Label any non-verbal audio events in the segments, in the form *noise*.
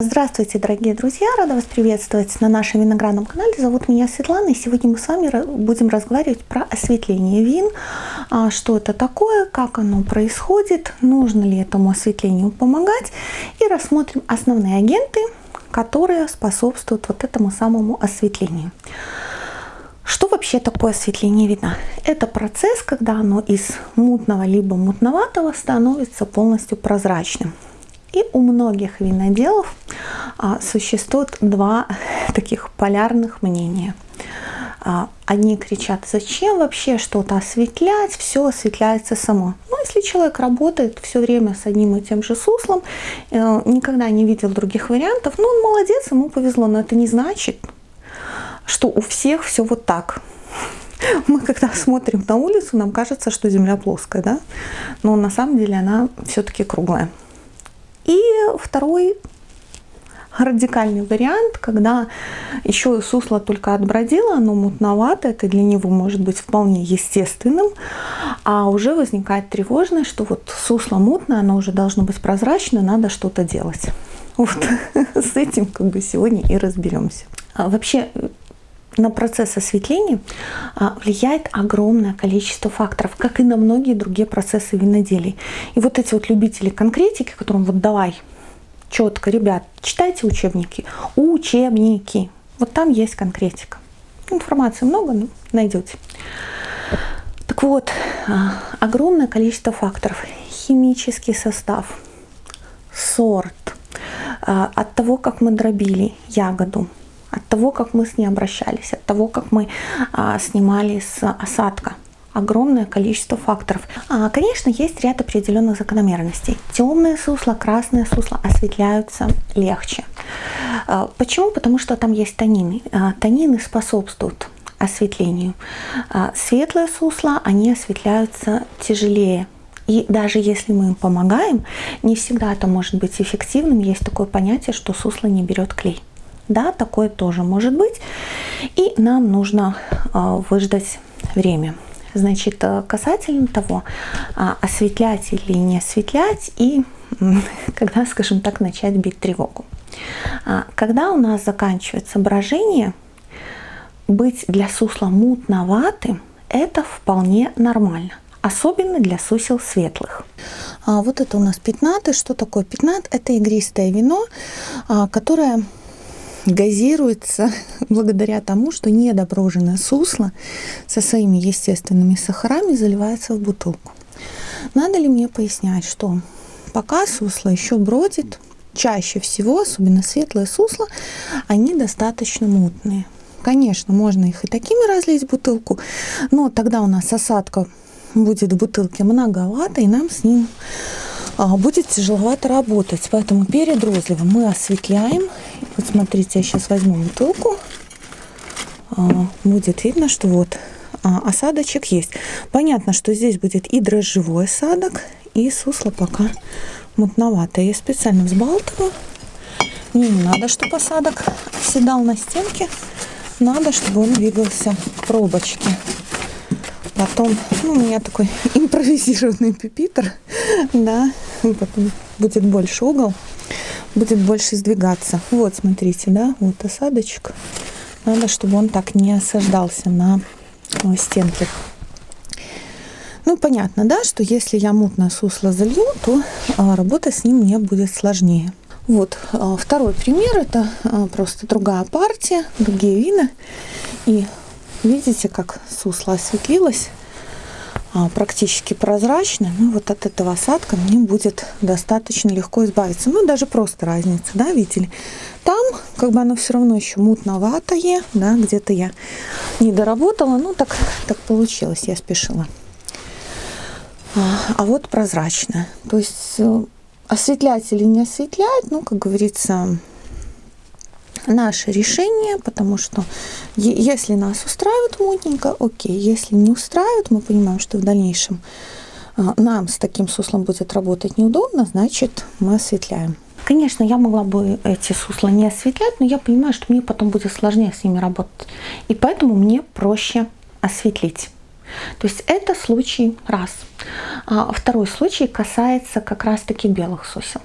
Здравствуйте, дорогие друзья! Рада вас приветствовать на нашем виноградном канале. Зовут меня Светлана, и сегодня мы с вами будем разговаривать про осветление вин, а, что это такое, как оно происходит, нужно ли этому осветлению помогать, и рассмотрим основные агенты, которые способствуют вот этому самому осветлению. Что вообще такое осветление вина? Это процесс, когда оно из мутного либо мутноватого становится полностью прозрачным. И у многих виноделов а, существует два *laughs* таких полярных мнения. А, одни кричат, зачем вообще что-то осветлять, все осветляется само. Ну, если человек работает все время с одним и тем же суслом, э, никогда не видел других вариантов, ну, он молодец, ему повезло, но это не значит, что у всех все вот так. *laughs* Мы когда смотрим на улицу, нам кажется, что земля плоская, да? Но на самом деле она все-таки круглая. И второй радикальный вариант, когда еще сусло только отбродило, оно мутновато, это для него может быть вполне естественным, а уже возникает тревожность, что вот сусло мутное, оно уже должно быть прозрачно, надо что-то делать. Вот *laughs* с этим как бы сегодня и разберемся. А вообще на процесс осветления а, влияет огромное количество факторов, как и на многие другие процессы виноделий. И вот эти вот любители конкретики, которым вот давай четко, ребят, читайте учебники, учебники, вот там есть конкретика. Информации много, но найдете. Так вот, а, огромное количество факторов. Химический состав, сорт, а, от того, как мы дробили ягоду, от того, как мы с ней обращались, от того, как мы а, снимали с осадка. Огромное количество факторов. А, конечно, есть ряд определенных закономерностей. Темные сусла, красные сусла осветляются легче. А, почему? Потому что там есть танины. А, танины способствуют осветлению. А, светлые сусла, они осветляются тяжелее, и даже если мы им помогаем, не всегда это может быть эффективным. Есть такое понятие, что сусло не берет клей. Да, такое тоже может быть. И нам нужно э, выждать время. Значит, э, касательно того, э, осветлять или не осветлять, и *laughs* когда, скажем так, начать бить тревогу. Когда у нас заканчивается брожение, быть для сусла мутноватым – это вполне нормально особенно для сусел светлых. А вот это у нас пятнаты. Что такое пятнат? Это игристое вино, которое газируется *laughs* благодаря тому, что недоброженное сусло со своими естественными сахарами заливается в бутылку. Надо ли мне пояснять, что пока сусло еще бродит, чаще всего, особенно светлые сусла, они достаточно мутные. Конечно, можно их и такими разлить в бутылку, но тогда у нас осадка будет в бутылке многовато, и нам с ним а, будет тяжеловато работать. Поэтому перед розливом мы осветляем. Вот смотрите, я сейчас возьму бутылку. А, будет видно, что вот а, осадочек есть. Понятно, что здесь будет и дрожжевой осадок, и сусло пока мутноватое. Я специально взбалтываю. Не надо, чтобы осадок оседал на стенке. Надо, чтобы он двигался в пробочке. Потом, ну, у меня такой *laughs* импровизированный пюпитр, *laughs* да, потом будет больше угол, будет больше сдвигаться. Вот, смотрите, да, вот осадочек. Надо, чтобы он так не осаждался на стенке. Ну, понятно, да, что если я мутное сусло залью, то а, работа с ним мне будет сложнее. Вот а, второй пример, это просто другая партия, другие вина. И Видите, как сусло осветлилось, практически прозрачно. Ну, вот от этого осадка мне будет достаточно легко избавиться. Ну, даже просто разница, да, видели? Там, как бы оно все равно еще мутноватое, да, где-то я не доработала, ну, так, так получилось, я спешила. А, а вот прозрачно. То есть э, осветлять или не осветлять, ну, как говорится, наше решение, потому что если нас устраивает мутненько, окей, если не устраивает, мы понимаем, что в дальнейшем а, нам с таким суслом будет работать неудобно, значит мы осветляем. Конечно, я могла бы эти сусла не осветлять, но я понимаю, что мне потом будет сложнее с ними работать. И поэтому мне проще осветлить. То есть это случай раз. А второй случай касается как раз-таки белых сусел.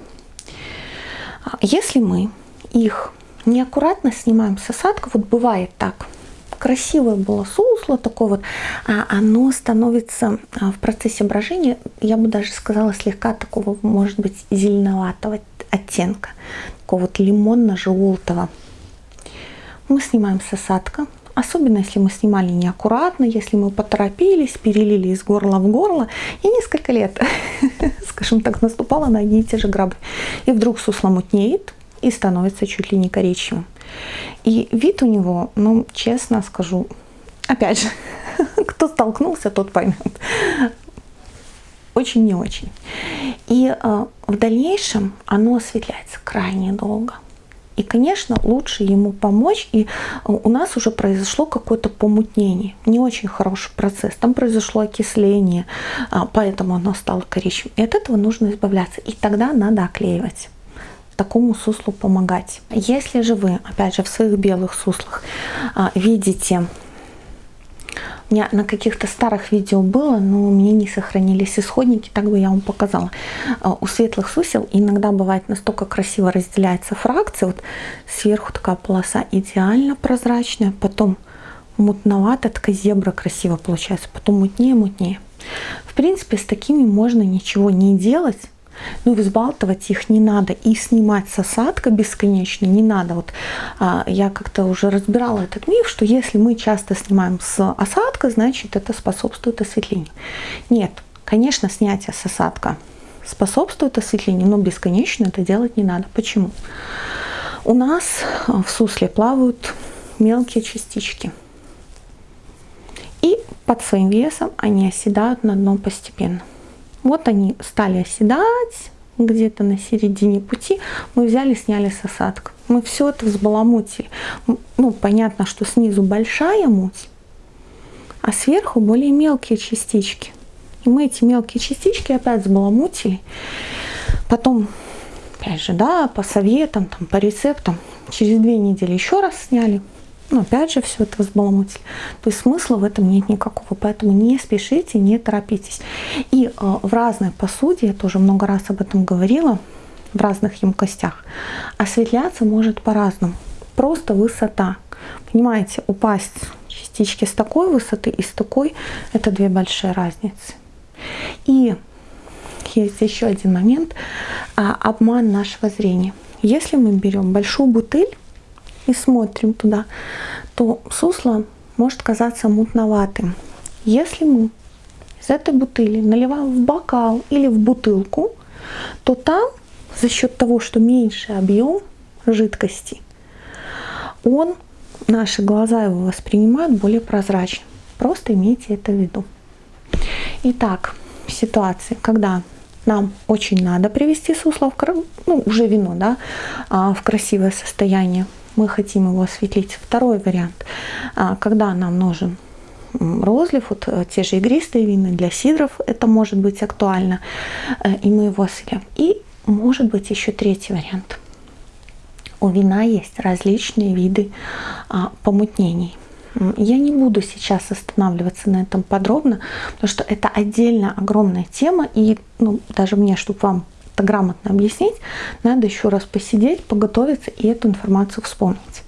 А если мы их неаккуратно снимаем с осадка, вот бывает так, красивое было сусло такое вот, а оно становится а, в процессе брожения, я бы даже сказала, слегка такого, может быть, зеленоватого оттенка, такого вот лимонно-желтого. Мы снимаем с осадка, особенно если мы снимали неаккуратно, если мы поторопились, перелили из горла в горло, и несколько лет, *laughs* скажем так, наступала на одни и те же грабы. И вдруг сусло мутнеет и становится чуть ли не коричневым. И вид у него, ну, честно скажу, опять же, *laughs* кто столкнулся, тот поймет. Очень не очень. И э, в дальнейшем оно осветляется крайне долго. И, конечно, лучше ему помочь. И у нас уже произошло какое-то помутнение. Не очень хороший процесс. Там произошло окисление, а, поэтому оно стало коричневым. И от этого нужно избавляться. И тогда надо оклеивать такому суслу помогать. Если же вы, опять же, в своих белых суслах а, видите меня на каких-то старых видео было, но у меня не сохранились исходники, так бы я вам показала. А, у светлых сусел иногда бывает настолько красиво разделяется фракция. Вот сверху такая полоса идеально прозрачная, потом мутновато, такая зебра красиво получается, потом мутнее, мутнее. В принципе, с такими можно ничего не делать, ну, взбалтывать их не надо. И снимать с осадка бесконечно не надо. Вот а, я как-то уже разбирала этот миф, что если мы часто снимаем с осадка, значит это способствует осветлению. Нет, конечно, снятие с осадка способствует осветлению, но бесконечно это делать не надо. Почему? У нас в сусле плавают мелкие частички. И под своим весом они оседают на дно постепенно. Вот они стали оседать где-то на середине пути. Мы взяли, сняли с осадка. Мы все это взбаламутили. Ну, понятно, что снизу большая муть, а сверху более мелкие частички. И мы эти мелкие частички опять взбаламутили. Потом, опять же, да, по советам, там, по рецептам, через две недели еще раз сняли. Но опять же все это взбаламутили. То есть смысла в этом нет никакого, поэтому не спешите, не торопитесь. И э, в разной посуде, я тоже много раз об этом говорила, в разных емкостях, осветляться может по-разному. Просто высота. Понимаете, упасть частички с такой высоты и с такой, это две большие разницы. И есть еще один момент, а, обман нашего зрения. Если мы берем большую бутыль, и смотрим туда, то сусло может казаться мутноватым. Если мы из этой бутыли наливаем в бокал или в бутылку, то там за счет того, что меньше объем жидкости, он, наши глаза его воспринимают более прозрачно. Просто имейте это в виду. Итак, ситуации, когда нам очень надо привести сусло в, ну, уже вино, да, а, в красивое состояние, мы хотим его осветлить. Второй вариант, а, когда нам нужен розлив, вот э, те же игристые вины для сидров, это может быть актуально, э, и мы его осветляем. И может быть еще третий вариант. У вина есть различные виды а, помутнений. Я не буду сейчас останавливаться на этом подробно, потому что это отдельно огромная тема, и ну, даже мне, чтобы вам это грамотно объяснить, надо еще раз посидеть, поготовиться и эту информацию вспомнить.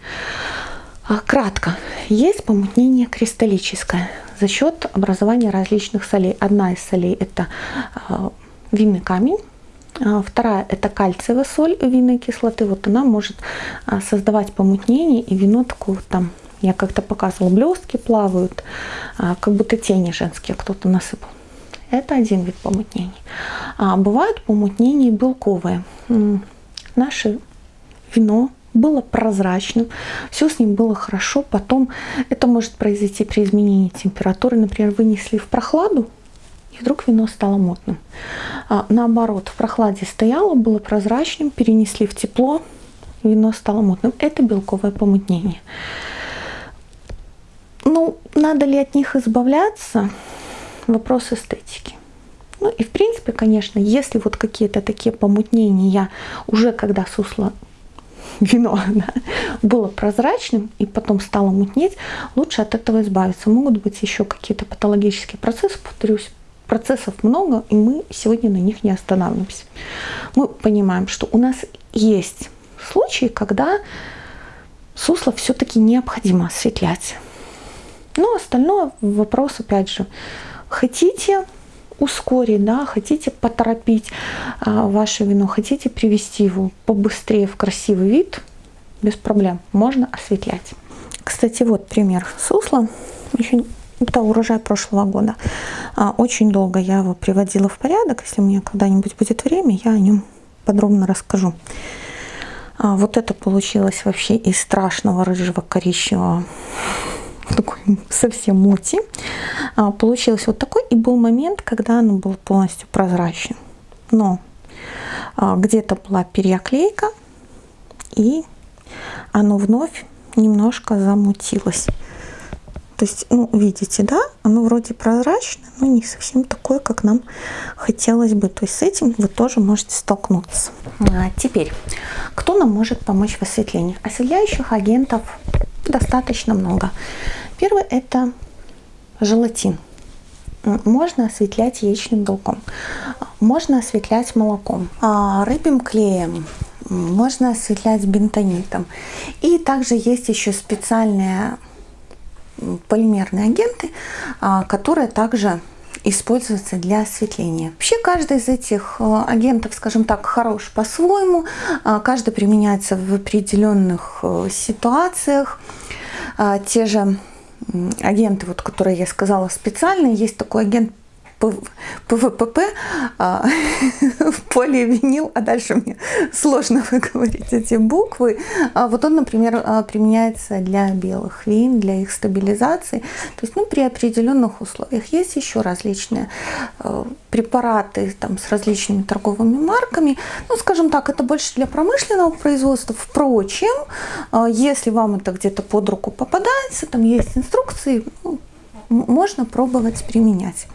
А, кратко. Есть помутнение кристаллическое за счет образования различных солей. Одна из солей это а, винный камень, а, Вторая – это кальциевая соль винной кислоты. Вот она может создавать помутнение, и вино такое вот там, я как-то показывала, блестки плавают, как будто тени женские кто-то насыпал. Это один вид помутнений. А бывают помутнения белковые. Наше вино было прозрачным, все с ним было хорошо. Потом это может произойти при изменении температуры. Например, вынесли в прохладу, и вдруг вино стало мутным. А, наоборот, в прохладе стояло, было прозрачным, перенесли в тепло, вино стало мутным. Это белковое помутнение. Ну, надо ли от них избавляться? Вопрос эстетики. Ну и в принципе, конечно, если вот какие-то такие помутнения уже когда сусло вино *laughs* да, было прозрачным и потом стало мутнеть, лучше от этого избавиться. Могут быть еще какие-то патологические процессы, повторюсь, процессов много, и мы сегодня на них не останавливаемся. Мы понимаем, что у нас есть случаи, когда сусло все-таки необходимо осветлять. Ну, остальное вопрос, опять же, хотите ускорить, да, хотите поторопить а, ваше вино, хотите привести его побыстрее в красивый вид, без проблем, можно осветлять. Кстати, вот пример сусла. Еще это урожай прошлого года. А, очень долго я его приводила в порядок. Если меня когда-нибудь будет время, я о нем подробно расскажу. А, вот это получилось вообще из страшного рыжего коричневого такой совсем мути. А, получилось вот такой. И был момент, когда оно было полностью прозрачным. Но а, где-то была переоклейка. И оно вновь немножко замутилось. То есть, ну, видите, да, оно вроде прозрачное, но не совсем такое, как нам хотелось бы. То есть с этим вы тоже можете столкнуться. А теперь, кто нам может помочь в осветлении? Осветляющих агентов достаточно много. Первый это желатин. Можно осветлять яичным белком, можно осветлять молоком, а, рыбьим клеем, можно осветлять бентонитом. И также есть еще специальные полимерные агенты, а, которые также используются для осветления. Вообще каждый из этих а, агентов, скажем так, хорош по-своему, а, каждый применяется в определенных ситуациях. Те же агенты, вот, которые я сказала специальные, есть такой агент ПВПП, а, *laughs* поливинил, а дальше мне сложно *laughs* выговорить эти буквы. А вот он, например, а, применяется для белых вин, для их стабилизации. То есть ну, при определенных условиях есть еще различные а, препараты там, с различными торговыми марками. Ну, скажем так, это больше для промышленного производства. Впрочем, если вам это где-то под руку попадается, там есть инструкции, ну, можно пробовать применять.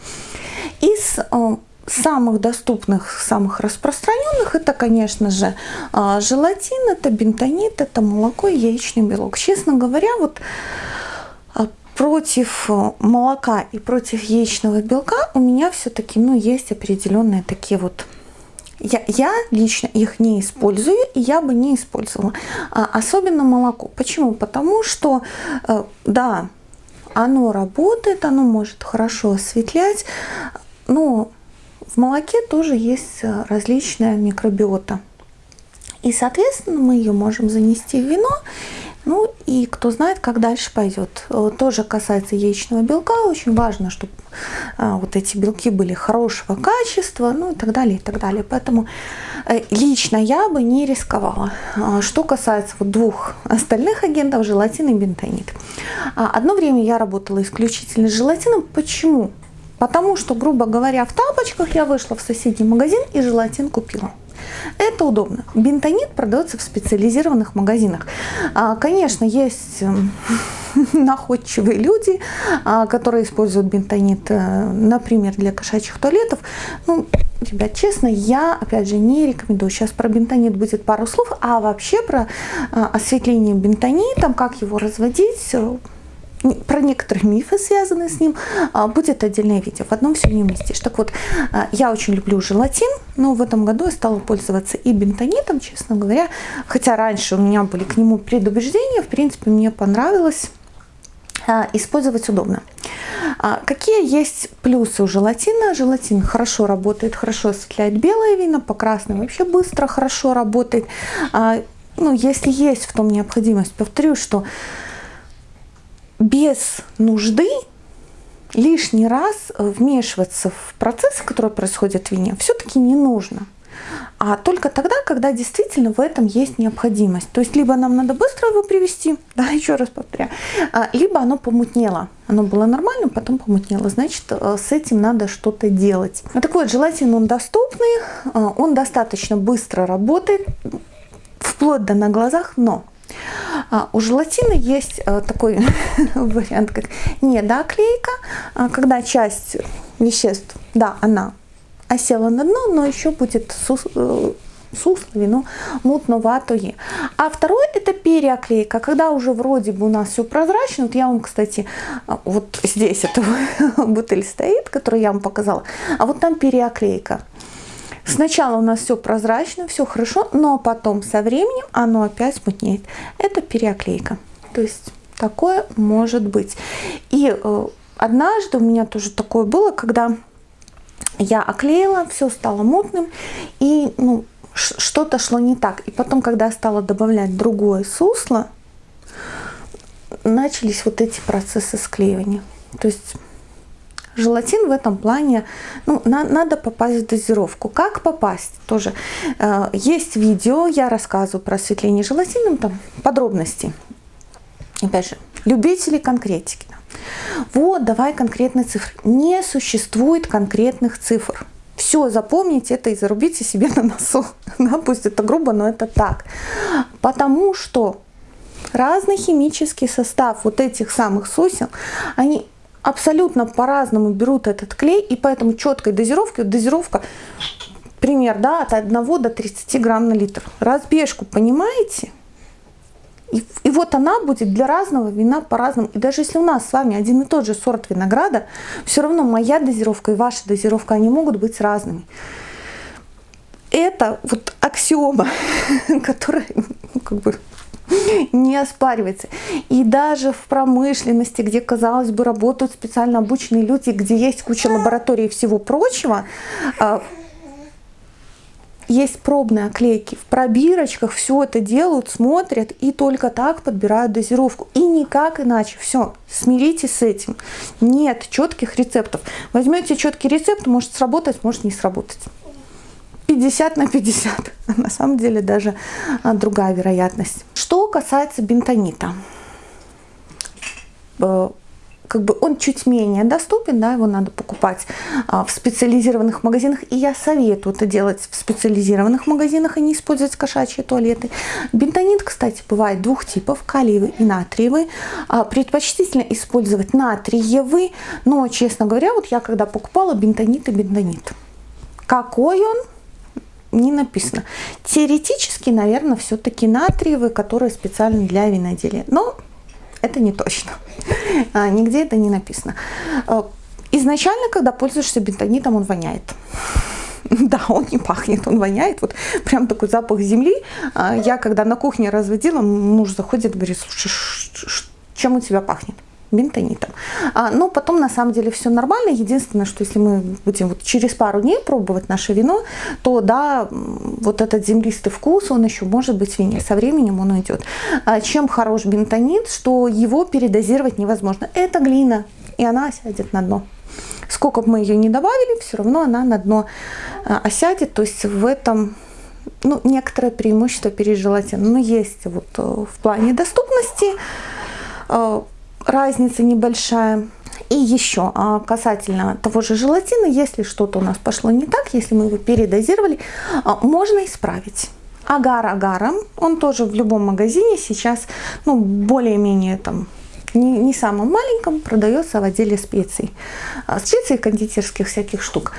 Из э, самых доступных, самых распространенных, это, конечно же, э, желатин, это бентонит, это молоко и яичный белок. Честно говоря, вот э, против молока и против яичного белка у меня все-таки ну, есть определенные такие вот я, я лично их не использую, и я бы не использовала. А, особенно молоко. Почему? Потому что, да, оно работает, оно может хорошо осветлять, но в молоке тоже есть э, различная микробиота. И, соответственно, мы ее можем занести в вино. Ну и кто знает, как дальше пойдет. Э, тоже касается яичного белка. Очень важно, чтобы э, вот эти белки были хорошего качества, ну и так далее, и так далее. Поэтому лично я бы не рисковала. Что касается вот двух остальных агентов, желатин и бентонит. Одно время я работала исключительно с желатином. Почему? Потому что, грубо говоря, в тапочках я вышла в соседний магазин и желатин купила. Это удобно. Бентонит продается в специализированных магазинах. А, конечно, есть эм, *laughs* находчивые люди, а, которые используют бентонит, э, например, для кошачьих туалетов. Ну, ребят, честно, я, опять же, не рекомендую. Сейчас про бентонит будет пару слов, а вообще про а, осветление бентонитом, как его разводить, э, про некоторые мифы, связанные с ним, а, будет отдельное видео. В одном все не уместишь. Так вот, а, я очень люблю желатин, но в этом году я стала пользоваться и бентонитом, честно говоря. Хотя раньше у меня были к нему предубеждения, в принципе, мне понравилось а, использовать удобно. Какие есть плюсы у желатина? Желатин хорошо работает, хорошо осветляет белое вино, по красным вообще быстро, хорошо работает. Ну, если есть в том необходимость, повторю, что без нужды лишний раз вмешиваться в процессы, которые происходят в вине, все-таки не нужно. А только тогда, когда действительно в этом есть необходимость. То есть либо нам надо быстро его привести, *laughs* да, еще раз повторяю, а, либо оно помутнело. Оно было нормальным, потом помутнело. Значит, э, с этим надо что-то делать. Ну, так вот, желательно он доступный, э, он достаточно быстро работает, вплоть до на глазах, но а, у желатина есть а, такой *laughs* вариант, как недоклейка, а, когда часть веществ, да, она осела на дно, но еще будет э, сусло, вино мутноватое. А второй это переоклейка, когда уже вроде бы у нас все прозрачно. Вот я вам, кстати, вот здесь эта *laughs* бутыль стоит, которую я вам показала, а вот там переоклейка. Сначала у нас все прозрачно, все хорошо, но потом со временем оно опять мутнеет. Это переоклейка. То есть такое может быть. И э, однажды у меня тоже такое было, когда я оклеила, все стало мутным, и ну, что-то шло не так. И потом, когда я стала добавлять другое сусло, начались вот эти процессы склеивания. То есть желатин в этом плане, ну, на, надо попасть в дозировку. Как попасть? Тоже э, есть видео, я рассказываю про осветление желатином, там подробности. Опять же, любители конкретики. Вот, давай конкретные цифры. Не существует конкретных цифр. Все, запомните это и зарубите себе на носу. *laughs* Да, пусть это грубо, но это так. Потому что разный химический состав вот этих самых сосен, они абсолютно по-разному берут этот клей, и поэтому четкой дозировки, дозировка, пример, да, от 1 до 30 грамм на литр. Разбежку, понимаете? И, и вот она будет для разного вина по-разному. И даже если у нас с вами один и тот же сорт винограда, все равно моя дозировка и ваша дозировка, они могут быть разными. Это вот аксиома, *laughs* которая ну, как бы *laughs* не оспаривается. И даже в промышленности, где, казалось бы, работают специально обученные люди, где есть куча лабораторий и всего прочего, а, есть пробные оклейки. В пробирочках все это делают, смотрят и только так подбирают дозировку. И никак иначе. Все, смиритесь с этим. Нет четких рецептов. Возьмете четкий рецепт, может сработать, может не сработать. 50 на 50. *laughs* На самом деле даже а, другая вероятность. Что касается бентонита э, как бы он чуть менее доступен, да, его надо покупать а, в специализированных магазинах, и я советую это делать в специализированных магазинах, а не использовать кошачьи туалеты. Бентонит, кстати, бывает двух типов, калиевый и натриевый. Предпочтительно использовать натриевый, но, честно говоря, вот я когда покупала бентонит и бентонит. Какой он? Не написано. Теоретически, наверное, все-таки натриевый, который специально для виноделия. Но это не точно. А, нигде это не написано. А, изначально, когда пользуешься бентонитом, он воняет. *laughs* Да, он не пахнет, он воняет. Вот прям такой запах земли. А, я когда на кухне разводила, муж заходит, говорит, слушай, чем у тебя пахнет? Бентонитом. А, но потом на самом деле все нормально. Единственное, что если мы будем вот через пару дней пробовать наше вино, то да, вот этот землистый вкус, он еще может быть в вине. Со временем он уйдет. А, чем хорош бентонит, что его передозировать невозможно. Это глина, и она сядет на дно. Сколько бы мы ее не добавили, все равно она на дно а, осядет. То есть в этом ну, некоторое преимущество перед желатином. Но есть вот э, в плане доступности э, разница небольшая. И еще а, касательно того же желатина, если что-то у нас пошло не так, если мы его передозировали, а, можно исправить. Агар агаром, он тоже в любом магазине сейчас, ну, более-менее там не, не самом маленьком, продается в отделе специй. А, специй кондитерских всяких штук.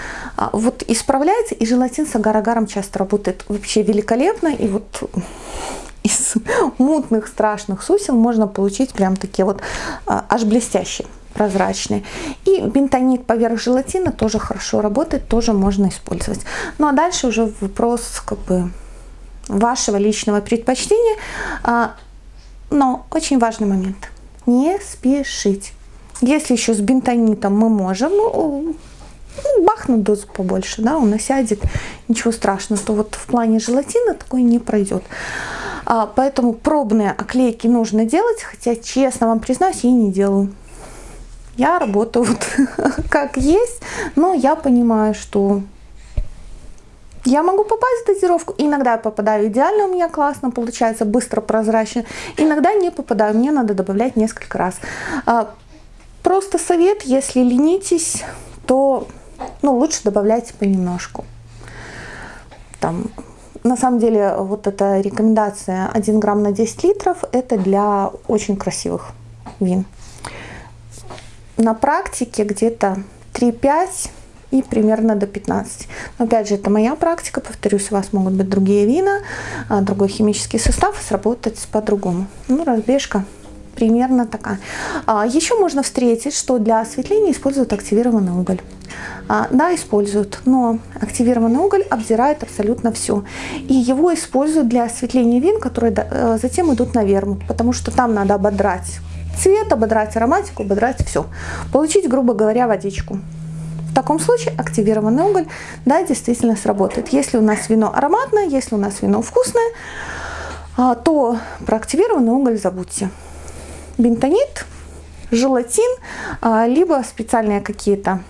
Вот исправляется, и желатин с агар-агаром часто работает вообще великолепно. И вот из мутных страшных сусел можно получить прям такие вот а, аж блестящие прозрачные. И бентонит поверх желатина тоже хорошо работает, тоже можно использовать. Ну а дальше уже вопрос как бы вашего личного предпочтения. А, но очень важный момент. Не спешить. Если еще с бентонитом мы можем ну, дозу побольше, да, он осядет, ничего страшного, то вот в плане желатина такое не пройдет. А, поэтому пробные оклейки нужно делать, хотя, честно вам признаюсь, я не делаю. Я работаю вот *laughs* как есть, но я понимаю, что я могу попасть в дозировку. Иногда я попадаю идеально, у меня классно получается, быстро, прозрачно. Иногда не попадаю, мне надо добавлять несколько раз. А, просто совет, если ленитесь, то ну, лучше добавляйте понемножку. Там на самом деле вот эта рекомендация 1 грамм на 10 литров это для очень красивых вин. На практике где-то 3-5 и примерно до 15. Но опять же, это моя практика, повторюсь, у вас могут быть другие вина, а, другой химический состав, сработать по-другому. Ну, разбежка примерно такая. А, еще можно встретить, что для осветления используют активированный уголь. А, да, используют, но активированный уголь обдирает абсолютно все. И его используют для осветления вин, которые э, затем идут на вермут, потому что там надо ободрать цвет, ободрать ароматику, ободрать все. Получить, грубо говоря, водичку. В таком случае активированный уголь, да, действительно сработает. Если у нас вино ароматное, если у нас вино вкусное, а, то про активированный уголь забудьте. Бентонит, желатин, а, либо специальные какие-то,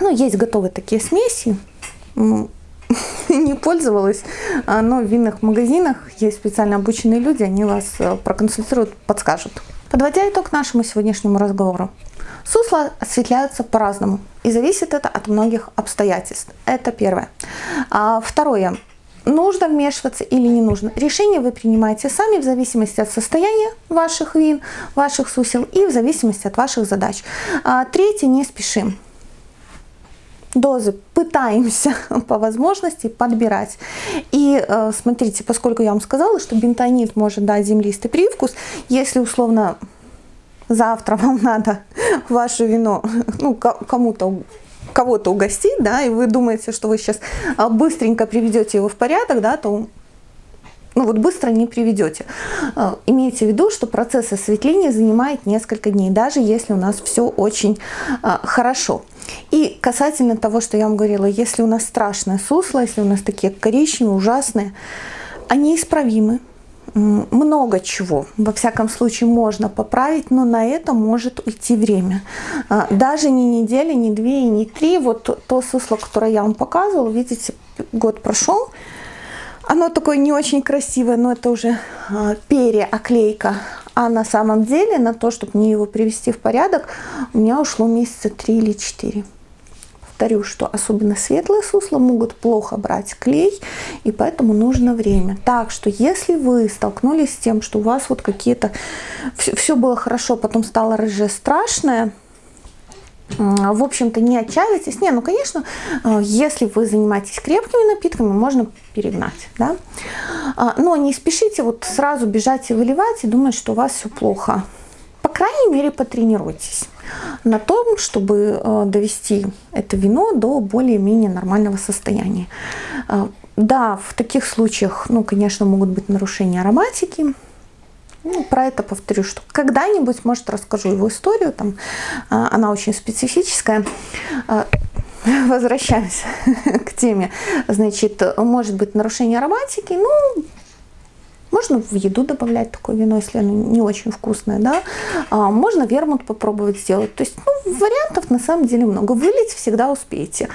ну, есть готовые такие смеси, *laughs* не пользовалась, а, но в винных магазинах есть специально обученные люди, они вас проконсультируют, подскажут. Подводя итог нашему сегодняшнему разговору. Сусла осветляются по-разному, и зависит это от многих обстоятельств. Это первое. А второе. Нужно вмешиваться или не нужно. Решение вы принимаете сами в зависимости от состояния ваших вин, ваших сусел и в зависимости от ваших задач. А третье. Не спешим дозы пытаемся *laughs* по возможности подбирать. И э, смотрите, поскольку я вам сказала, что бентонит может дать землистый привкус, если условно завтра *laughs* вам надо *laughs* ваше вино ну, кому-то кого-то угостить, да, и вы думаете, что вы сейчас а, быстренько приведете его в порядок, да, то ну вот быстро не приведете. А, имейте в виду, что процесс осветления занимает несколько дней, даже если у нас все очень а, хорошо. И касательно того, что я вам говорила, если у нас страшное сусло, если у нас такие коричневые, ужасные, они исправимы много чего, во всяком случае, можно поправить, но на это может уйти время. А, даже не неделя, не две и не три. Вот то сусло, которое я вам показывала, видите, год прошел, оно такое не очень красивое, но это уже а, переоклейка. А на самом деле на то, чтобы мне его привести в порядок, у меня ушло месяца три или четыре повторю, что особенно светлые сусла могут плохо брать клей, и поэтому нужно время. Так что если вы столкнулись с тем, что у вас вот какие-то... Все, было хорошо, потом стало рыжее страшное, в общем-то, не отчаивайтесь. Не, ну, конечно, э, если вы занимаетесь крепкими напитками, можно перегнать, да. А, но не спешите вот сразу бежать и выливать и думать, что у вас все плохо. По крайней мере, потренируйтесь на том, чтобы э, довести это вино до более-менее нормального состояния. Э, да, в таких случаях, ну, конечно, могут быть нарушения ароматики. Ну, про это повторю, что когда-нибудь, может, расскажу его историю, там, э, она очень специфическая. *laughs* Возвращаемся *laughs* к теме. Значит, может быть нарушение ароматики, ну, можно в еду добавлять такое вино, если оно не очень вкусное, да. А, можно вермут попробовать сделать. То есть ну, вариантов на самом деле много. Вылить всегда успеете.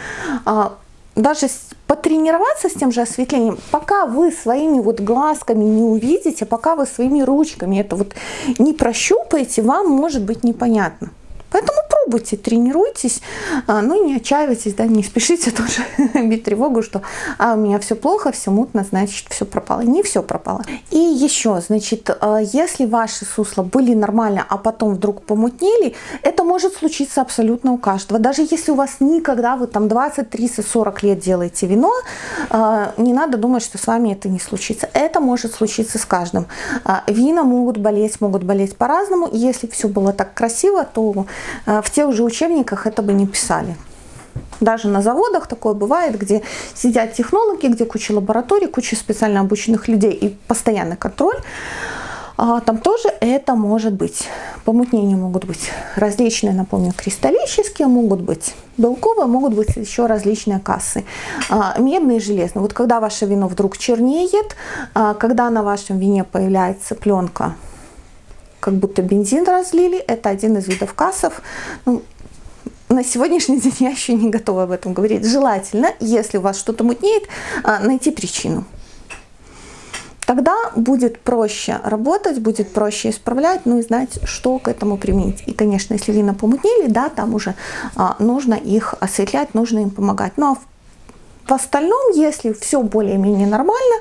А, даже потренироваться с тем же осветлением, пока вы своими вот глазками не увидите, пока вы своими ручками это вот не прощупаете, вам может быть непонятно. Поэтому пробуйте, тренируйтесь, а, ну не отчаивайтесь, да, не спешите *laughs* тоже бить тревогу, что а, у меня все плохо, все мутно, значит все пропало. Не все пропало. И еще, значит, а, если ваши сусла были нормально, а потом вдруг помутнели, это может случиться абсолютно у каждого. Даже если у вас никогда, вы там 20, 30, 40 лет делаете вино, а, не надо думать, что с вами это не случится. Это может случиться с каждым. Вина могут болеть, могут болеть по-разному. Если все было так красиво, то в тех же учебниках это бы не писали. Даже на заводах такое бывает, где сидят технологи, где куча лабораторий, куча специально обученных людей и постоянный контроль. А там тоже это может быть. Помутнения могут быть различные, напомню, кристаллические, могут быть белковые, могут быть еще различные кассы. А, медные и железные. Вот когда ваше вино вдруг чернеет, а, когда на вашем вине появляется пленка как будто бензин разлили. Это один из видов кассов. Ну, на сегодняшний день я еще не готова об этом говорить. Желательно, если у вас что-то мутнеет, а, найти причину. Тогда будет проще работать, будет проще исправлять, ну и знать, что к этому применить. И, конечно, если вина помутнели, да, там уже а, нужно их осветлять, нужно им помогать. Ну а в, в остальном, если все более-менее нормально,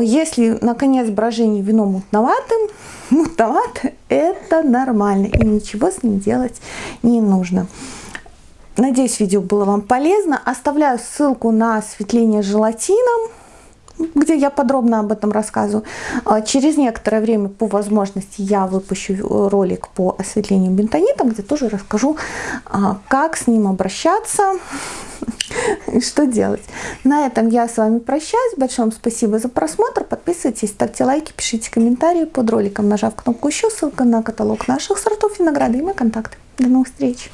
если, наконец, брожение вино мутноватым, *laughs* мутновато, это нормально. И ничего с ним делать не нужно. Надеюсь, видео было вам полезно. Оставляю ссылку на осветление желатином. Где я подробно об этом рассказываю. А, через некоторое время, по возможности, я выпущу ролик по осветлению бентонитом, где тоже расскажу, а, как с ним обращаться *laughs* и что делать. На этом я с вами прощаюсь. Большое вам спасибо за просмотр. Подписывайтесь, ставьте лайки, пишите комментарии под роликом, нажав кнопку еще, ссылка на каталог наших сортов винограда и мои контакты. До новых встреч!